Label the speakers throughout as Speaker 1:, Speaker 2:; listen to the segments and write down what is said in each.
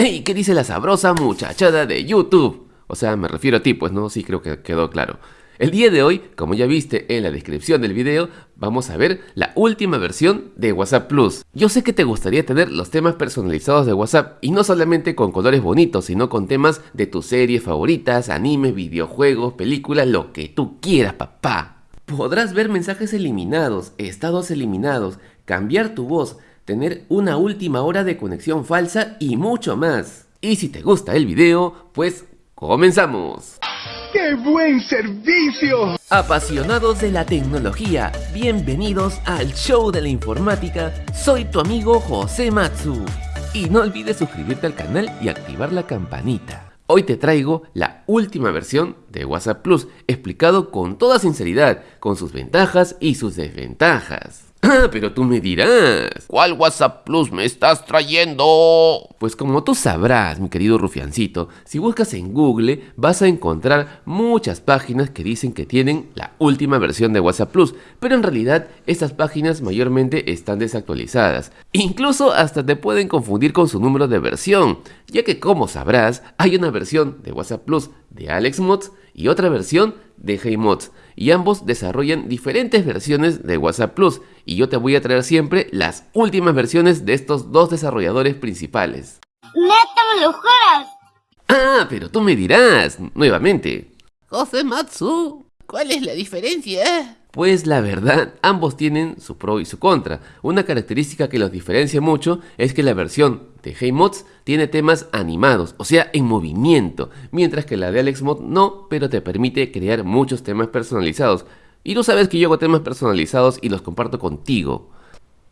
Speaker 1: ¡Ey! ¿Qué dice la sabrosa muchachada de YouTube? O sea, me refiero a ti, pues no, sí creo que quedó claro. El día de hoy, como ya viste en la descripción del video, vamos a ver la última versión de WhatsApp Plus. Yo sé que te gustaría tener los temas personalizados de WhatsApp y no solamente con colores bonitos, sino con temas de tus series favoritas, animes, videojuegos, películas, lo que tú quieras, papá. Podrás ver mensajes eliminados, estados eliminados, cambiar tu voz, tener una última hora de conexión falsa y mucho más. Y si te gusta el video, pues comenzamos.
Speaker 2: ¡Qué buen servicio!
Speaker 1: Apasionados de la tecnología, bienvenidos al show de la informática. Soy tu amigo José Matsu. Y no olvides suscribirte al canal y activar la campanita. Hoy te traigo la última versión de WhatsApp Plus, explicado con toda sinceridad, con sus ventajas y sus desventajas. Ah, pero tú me dirás, ¿cuál WhatsApp Plus me estás trayendo? Pues como tú sabrás, mi querido rufiancito, si buscas en Google vas a encontrar muchas páginas que dicen que tienen la última versión de WhatsApp Plus, pero en realidad estas páginas mayormente están desactualizadas. Incluso hasta te pueden confundir con su número de versión, ya que como sabrás, hay una versión de WhatsApp Plus de AlexMods y otra versión de HeyMods y ambos desarrollan diferentes versiones de WhatsApp Plus y yo te voy a traer siempre las últimas versiones de estos dos desarrolladores principales.
Speaker 3: ¡Neta me lo juras!
Speaker 1: Ah, pero tú me dirás, nuevamente.
Speaker 4: José Matsu, ¿cuál es la diferencia?
Speaker 1: Pues la verdad, ambos tienen su pro y su contra. Una característica que los diferencia mucho es que la versión de HeyMods tiene temas animados, o sea, en movimiento, mientras que la de AlexMod no, pero te permite crear muchos temas personalizados. Y tú sabes que yo hago temas personalizados y los comparto contigo.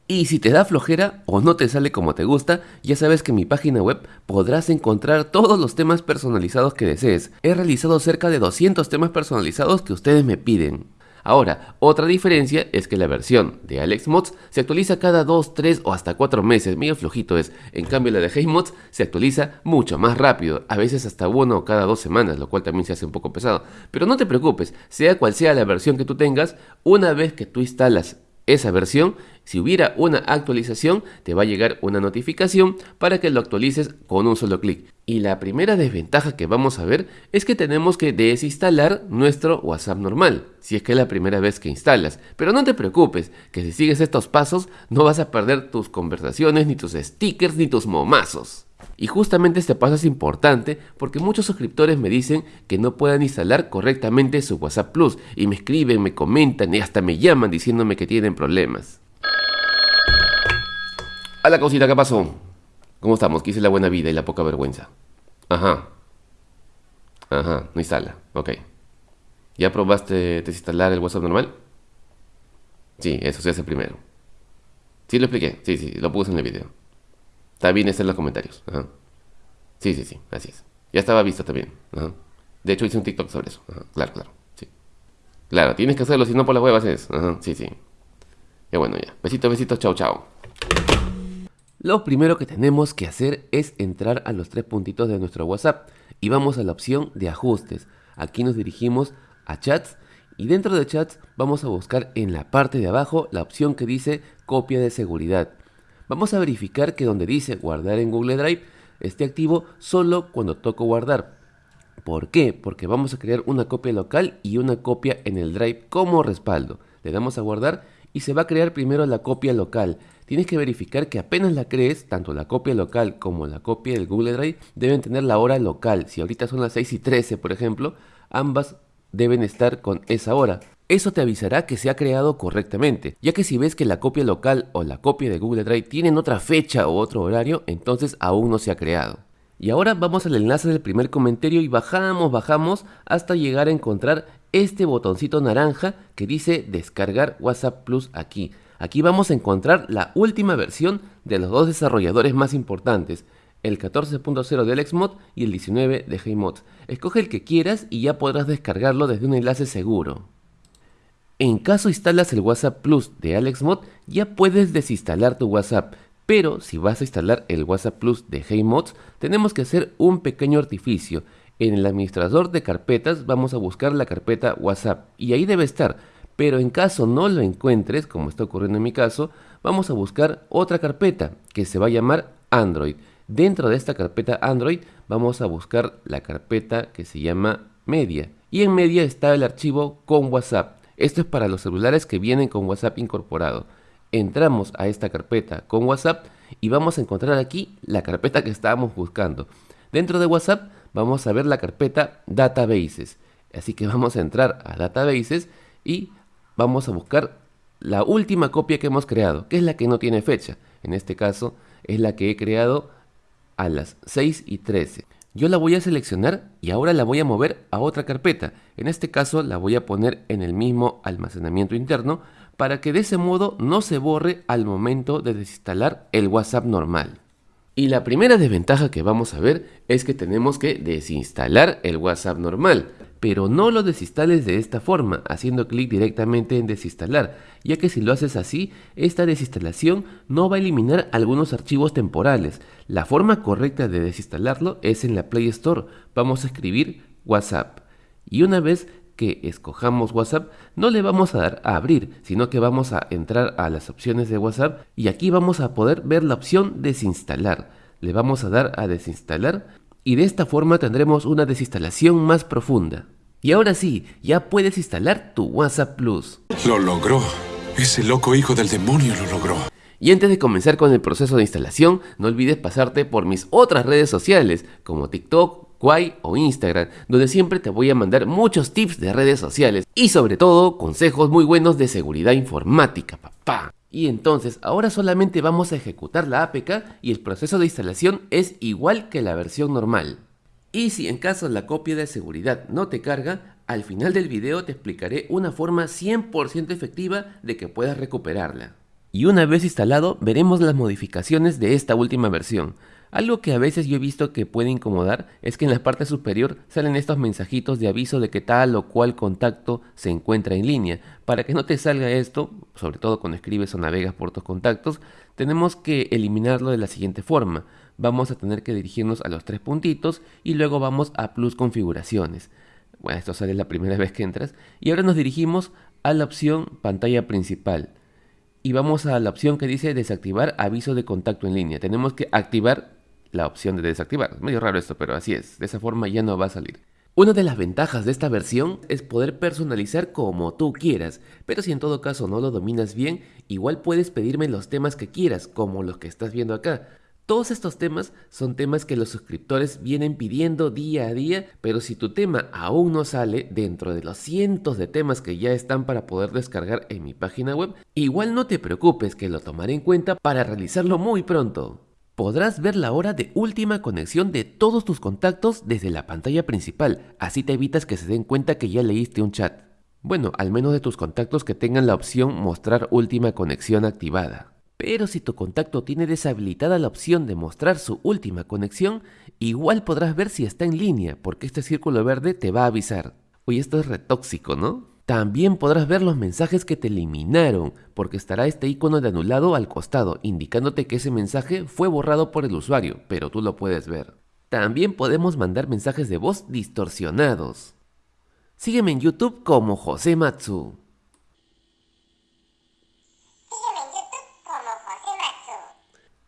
Speaker 1: Y si te da flojera o no te sale como te gusta, ya sabes que en mi página web podrás encontrar todos los temas personalizados que desees. He realizado cerca de 200 temas personalizados que ustedes me piden. Ahora, otra diferencia es que la versión de AlexMods se actualiza cada 2, 3 o hasta 4 meses, medio flojito es. En cambio la de HeyMods se actualiza mucho más rápido, a veces hasta uno cada dos semanas, lo cual también se hace un poco pesado. Pero no te preocupes, sea cual sea la versión que tú tengas, una vez que tú instalas esa versión, si hubiera una actualización, te va a llegar una notificación para que lo actualices con un solo clic. Y la primera desventaja que vamos a ver es que tenemos que desinstalar nuestro WhatsApp normal, si es que es la primera vez que instalas. Pero no te preocupes, que si sigues estos pasos no vas a perder tus conversaciones, ni tus stickers, ni tus momazos. Y justamente este paso es importante porque muchos suscriptores me dicen que no puedan instalar correctamente su WhatsApp Plus y me escriben, me comentan y hasta me llaman diciéndome que tienen problemas. A la cosita, ¿qué pasó? ¿Cómo estamos? Quise la buena vida y la poca vergüenza. Ajá. Ajá, no instala. Ok. ¿Ya probaste desinstalar el WhatsApp normal? Sí, eso se hace primero. Sí, lo expliqué. Sí, sí, lo puse en el video. También está en los comentarios. Sí, sí, sí, así es. Ya estaba visto también. De hecho, hice un TikTok sobre eso. Claro, claro. Sí. Claro, tienes que hacerlo, si no por las huevas es. Sí, sí. Ya bueno, ya. Besitos, besitos, chao, chao. Lo primero que tenemos que hacer es entrar a los tres puntitos de nuestro WhatsApp y vamos a la opción de ajustes. Aquí nos dirigimos a chats y dentro de chats vamos a buscar en la parte de abajo la opción que dice copia de seguridad. Vamos a verificar que donde dice guardar en Google Drive esté activo solo cuando toco guardar. ¿Por qué? Porque vamos a crear una copia local y una copia en el Drive como respaldo. Le damos a guardar y se va a crear primero la copia local. Tienes que verificar que apenas la crees, tanto la copia local como la copia del Google Drive deben tener la hora local. Si ahorita son las 6 y 13, por ejemplo, ambas deben estar con esa hora. Eso te avisará que se ha creado correctamente, ya que si ves que la copia local o la copia de Google Drive tienen otra fecha o otro horario, entonces aún no se ha creado. Y ahora vamos al enlace del primer comentario y bajamos, bajamos hasta llegar a encontrar este botoncito naranja que dice descargar WhatsApp Plus aquí. Aquí vamos a encontrar la última versión de los dos desarrolladores más importantes, el 14.0 de AlexMod y el 19 de HeyMod. Escoge el que quieras y ya podrás descargarlo desde un enlace seguro. En caso instalas el WhatsApp Plus de AlexMod, ya puedes desinstalar tu WhatsApp, pero si vas a instalar el WhatsApp Plus de HeyMods, tenemos que hacer un pequeño artificio. En el administrador de carpetas vamos a buscar la carpeta WhatsApp y ahí debe estar, pero en caso no lo encuentres, como está ocurriendo en mi caso, vamos a buscar otra carpeta que se va a llamar Android. Dentro de esta carpeta Android vamos a buscar la carpeta que se llama Media. Y en Media está el archivo con WhatsApp. Esto es para los celulares que vienen con WhatsApp incorporado. Entramos a esta carpeta con WhatsApp y vamos a encontrar aquí la carpeta que estábamos buscando. Dentro de WhatsApp vamos a ver la carpeta Databases. Así que vamos a entrar a Databases y vamos a buscar la última copia que hemos creado, que es la que no tiene fecha. En este caso es la que he creado a las 6 y 13. Yo la voy a seleccionar y ahora la voy a mover a otra carpeta. En este caso la voy a poner en el mismo almacenamiento interno para que de ese modo no se borre al momento de desinstalar el WhatsApp normal. Y la primera desventaja que vamos a ver es que tenemos que desinstalar el WhatsApp normal, pero no lo desinstales de esta forma, haciendo clic directamente en desinstalar, ya que si lo haces así, esta desinstalación no va a eliminar algunos archivos temporales. La forma correcta de desinstalarlo es en la Play Store, vamos a escribir WhatsApp. Y una vez que escojamos WhatsApp, no le vamos a dar a abrir, sino que vamos a entrar a las opciones de WhatsApp y aquí vamos a poder ver la opción desinstalar. Le vamos a dar a desinstalar y de esta forma tendremos una desinstalación más profunda. Y ahora sí, ya puedes instalar tu WhatsApp Plus.
Speaker 5: Lo logró. Ese loco hijo del demonio lo logró.
Speaker 1: Y antes de comenzar con el proceso de instalación, no olvides pasarte por mis otras redes sociales como TikTok, Quai o Instagram, donde siempre te voy a mandar muchos tips de redes sociales y sobre todo consejos muy buenos de seguridad informática, papá. Y entonces ahora solamente vamos a ejecutar la APK y el proceso de instalación es igual que la versión normal. Y si en caso la copia de seguridad no te carga, al final del video te explicaré una forma 100% efectiva de que puedas recuperarla. Y una vez instalado veremos las modificaciones de esta última versión. Algo que a veces yo he visto que puede incomodar es que en la parte superior salen estos mensajitos de aviso de que tal o cual contacto se encuentra en línea. Para que no te salga esto, sobre todo cuando escribes o navegas por tus contactos, tenemos que eliminarlo de la siguiente forma. Vamos a tener que dirigirnos a los tres puntitos y luego vamos a plus configuraciones. Bueno, esto sale la primera vez que entras. Y ahora nos dirigimos a la opción pantalla principal y vamos a la opción que dice desactivar aviso de contacto en línea. Tenemos que activar la opción de desactivar. Es medio raro esto, pero así es. De esa forma ya no va a salir. Una de las ventajas de esta versión es poder personalizar como tú quieras, pero si en todo caso no lo dominas bien, igual puedes pedirme los temas que quieras, como los que estás viendo acá. Todos estos temas son temas que los suscriptores vienen pidiendo día a día, pero si tu tema aún no sale dentro de los cientos de temas que ya están para poder descargar en mi página web, igual no te preocupes que lo tomaré en cuenta para realizarlo muy pronto podrás ver la hora de última conexión de todos tus contactos desde la pantalla principal, así te evitas que se den cuenta que ya leíste un chat. Bueno, al menos de tus contactos que tengan la opción mostrar última conexión activada. Pero si tu contacto tiene deshabilitada la opción de mostrar su última conexión, igual podrás ver si está en línea, porque este círculo verde te va a avisar. Oye, esto es retóxico, ¿no? También podrás ver los mensajes que te eliminaron, porque estará este icono de anulado al costado, indicándote que ese mensaje fue borrado por el usuario, pero tú lo puedes ver. También podemos mandar mensajes de voz distorsionados. Sígueme en YouTube como José Matsu.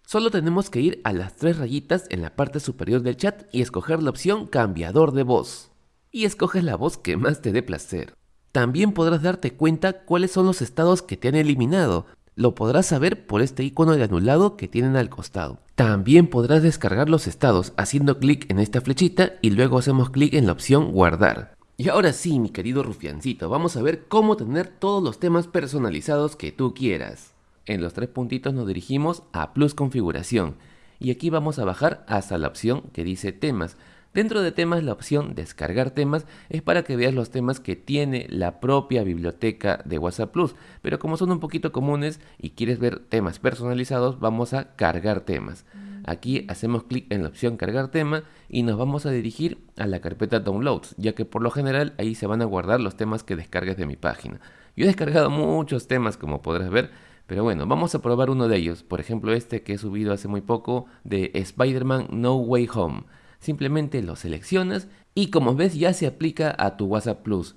Speaker 1: Solo tenemos que ir a las tres rayitas en la parte superior del chat y escoger la opción cambiador de voz. Y escoges la voz que más te dé placer. También podrás darte cuenta cuáles son los estados que te han eliminado. Lo podrás saber por este icono de anulado que tienen al costado. También podrás descargar los estados haciendo clic en esta flechita y luego hacemos clic en la opción guardar. Y ahora sí, mi querido rufiancito, vamos a ver cómo tener todos los temas personalizados que tú quieras. En los tres puntitos nos dirigimos a Plus Configuración y aquí vamos a bajar hasta la opción que dice temas. Dentro de temas la opción descargar temas es para que veas los temas que tiene la propia biblioteca de WhatsApp Plus, pero como son un poquito comunes y quieres ver temas personalizados, vamos a cargar temas. Aquí hacemos clic en la opción cargar tema y nos vamos a dirigir a la carpeta downloads, ya que por lo general ahí se van a guardar los temas que descargues de mi página. Yo he descargado muchos temas como podrás ver, pero bueno, vamos a probar uno de ellos, por ejemplo este que he subido hace muy poco de Spider-Man No Way Home. Simplemente lo seleccionas y como ves ya se aplica a tu WhatsApp Plus.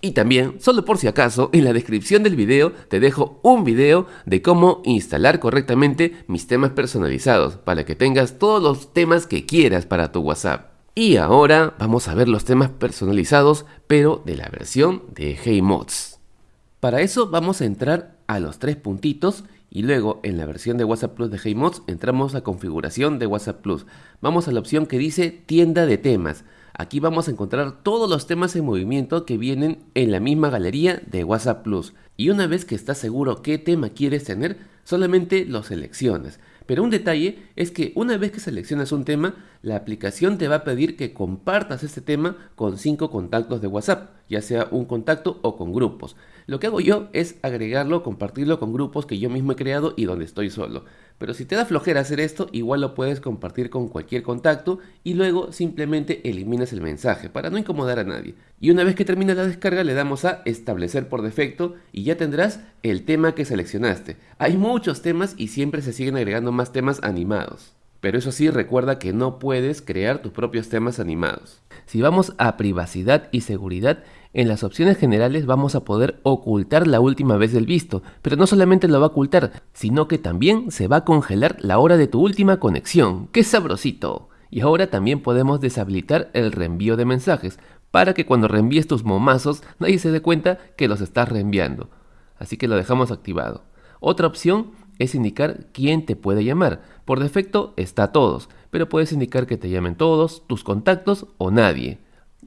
Speaker 1: Y también, solo por si acaso, en la descripción del video te dejo un video de cómo instalar correctamente mis temas personalizados para que tengas todos los temas que quieras para tu WhatsApp. Y ahora vamos a ver los temas personalizados, pero de la versión de HeyMods. Para eso vamos a entrar a los tres puntitos y luego en la versión de WhatsApp Plus de HeyMods entramos a configuración de WhatsApp Plus. Vamos a la opción que dice tienda de temas. Aquí vamos a encontrar todos los temas en movimiento que vienen en la misma galería de WhatsApp Plus. Y una vez que estás seguro qué tema quieres tener, solamente lo seleccionas. Pero un detalle es que una vez que seleccionas un tema, la aplicación te va a pedir que compartas este tema con 5 contactos de WhatsApp, ya sea un contacto o con grupos. Lo que hago yo es agregarlo, compartirlo con grupos que yo mismo he creado y donde estoy solo. Pero si te da flojera hacer esto, igual lo puedes compartir con cualquier contacto y luego simplemente eliminas el mensaje para no incomodar a nadie. Y una vez que termina la descarga le damos a establecer por defecto y ya tendrás el tema que seleccionaste. Hay muchos temas y siempre se siguen agregando más temas animados. Pero eso sí, recuerda que no puedes crear tus propios temas animados. Si vamos a privacidad y seguridad, en las opciones generales vamos a poder ocultar la última vez del visto, pero no solamente lo va a ocultar, sino que también se va a congelar la hora de tu última conexión. ¡Qué sabrosito! Y ahora también podemos deshabilitar el reenvío de mensajes, para que cuando reenvíes tus momazos nadie se dé cuenta que los estás reenviando. Así que lo dejamos activado. Otra opción es indicar quién te puede llamar. Por defecto está todos, pero puedes indicar que te llamen todos, tus contactos o nadie.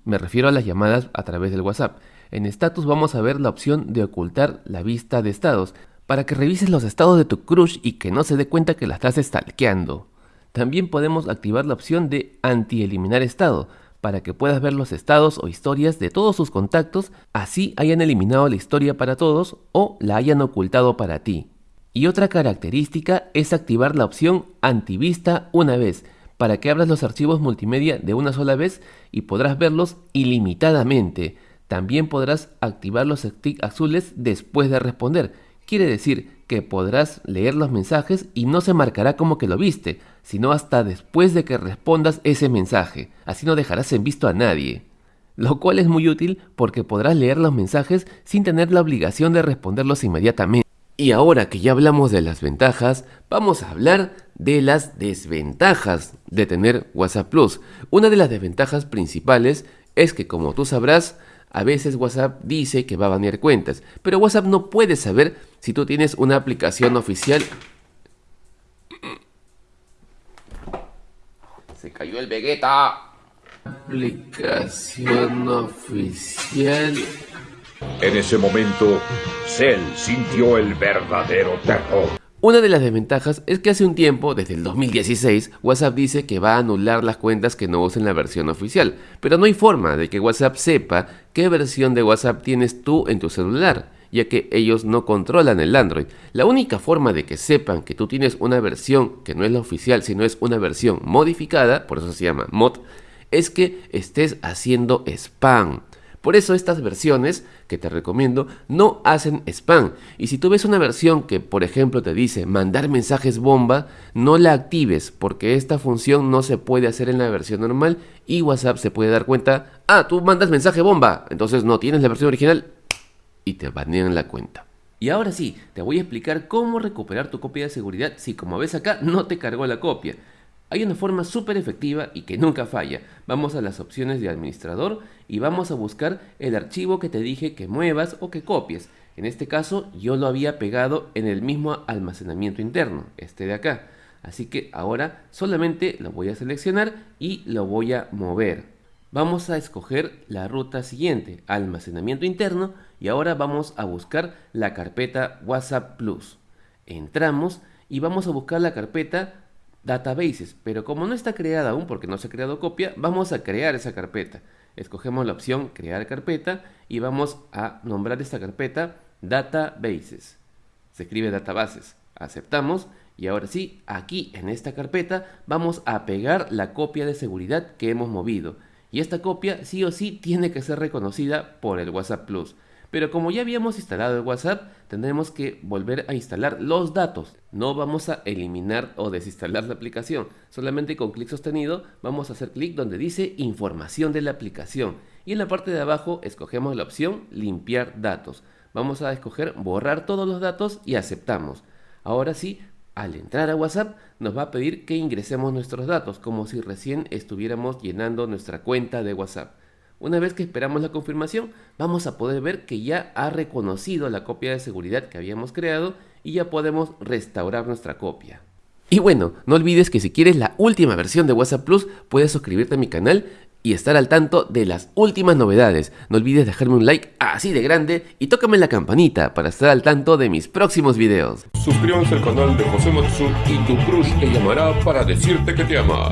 Speaker 1: Me refiero a las llamadas a través del WhatsApp. En status vamos a ver la opción de ocultar la vista de estados, para que revises los estados de tu crush y que no se dé cuenta que la estás stalkeando. También podemos activar la opción de anti-eliminar estado, para que puedas ver los estados o historias de todos sus contactos, así hayan eliminado la historia para todos o la hayan ocultado para ti. Y otra característica es activar la opción antivista una vez, para que abras los archivos multimedia de una sola vez y podrás verlos ilimitadamente. También podrás activar los stick azules después de responder. Quiere decir que podrás leer los mensajes y no se marcará como que lo viste, sino hasta después de que respondas ese mensaje. Así no dejarás en visto a nadie. Lo cual es muy útil porque podrás leer los mensajes sin tener la obligación de responderlos inmediatamente. Y ahora que ya hablamos de las ventajas, vamos a hablar de las desventajas de tener WhatsApp Plus. Una de las desventajas principales es que como tú sabrás, a veces WhatsApp dice que va a banear cuentas, pero WhatsApp no puede saber si tú tienes una aplicación oficial. Se cayó el Vegeta. Aplicación oficial
Speaker 6: en ese momento, Cell sintió el verdadero terror.
Speaker 1: Una de las desventajas es que hace un tiempo, desde el 2016, WhatsApp dice que va a anular las cuentas que no usen la versión oficial, pero no hay forma de que WhatsApp sepa qué versión de WhatsApp tienes tú en tu celular, ya que ellos no controlan el Android. La única forma de que sepan que tú tienes una versión que no es la oficial, sino es una versión modificada, por eso se llama mod, es que estés haciendo spam. Por eso estas versiones que te recomiendo no hacen spam. Y si tú ves una versión que, por ejemplo, te dice mandar mensajes bomba, no la actives porque esta función no se puede hacer en la versión normal y WhatsApp se puede dar cuenta, ah, tú mandas mensaje bomba, entonces no tienes la versión original y te banean la cuenta. Y ahora sí, te voy a explicar cómo recuperar tu copia de seguridad si como ves acá no te cargó la copia. Hay una forma súper efectiva y que nunca falla. Vamos a las opciones de administrador y vamos a buscar el archivo que te dije que muevas o que copies. En este caso yo lo había pegado en el mismo almacenamiento interno, este de acá. Así que ahora solamente lo voy a seleccionar y lo voy a mover. Vamos a escoger la ruta siguiente, almacenamiento interno, y ahora vamos a buscar la carpeta WhatsApp Plus. Entramos y vamos a buscar la carpeta databases, pero como no está creada aún porque no se ha creado copia, vamos a crear esa carpeta. Escogemos la opción crear carpeta y vamos a nombrar esta carpeta databases. Se escribe databases. Aceptamos y ahora sí, aquí en esta carpeta vamos a pegar la copia de seguridad que hemos movido. Y esta copia sí o sí tiene que ser reconocida por el WhatsApp Plus. Pero como ya habíamos instalado el WhatsApp, tendremos que volver a instalar los datos. No vamos a eliminar o desinstalar la aplicación. Solamente con clic sostenido vamos a hacer clic donde dice información de la aplicación. Y en la parte de abajo escogemos la opción limpiar datos. Vamos a escoger borrar todos los datos y aceptamos. Ahora sí, al entrar a WhatsApp nos va a pedir que ingresemos nuestros datos, como si recién estuviéramos llenando nuestra cuenta de WhatsApp. Una vez que esperamos la confirmación, vamos a poder ver que ya ha reconocido la copia de seguridad que habíamos creado y ya podemos restaurar nuestra copia. Y bueno, no olvides que si quieres la última versión de WhatsApp Plus, puedes suscribirte a mi canal y estar al tanto de las últimas novedades. No olvides dejarme un like así de grande y tócame la campanita para estar al tanto de mis próximos videos.
Speaker 6: Suscríbanse al canal de José Matsu y tu crush te llamará para decirte que te ama.